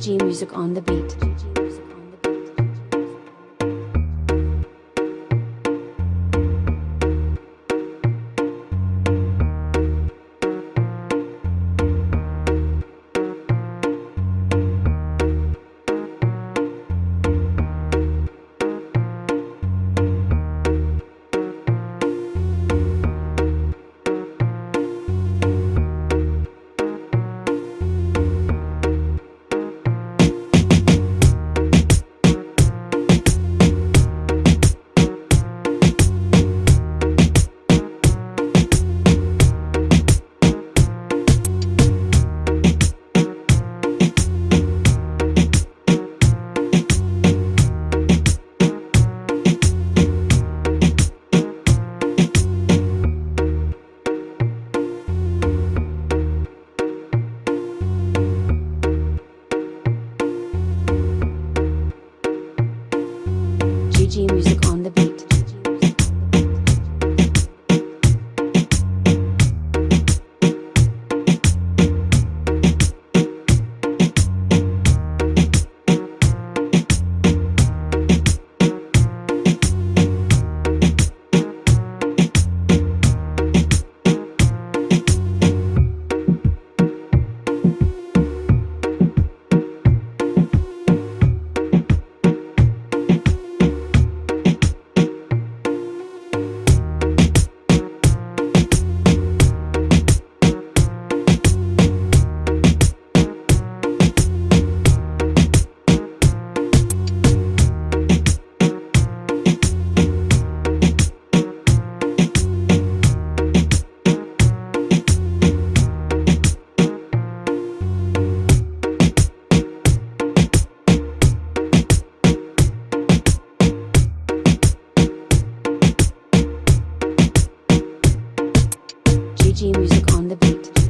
GG Music on the beat. Music GG Music on the beat.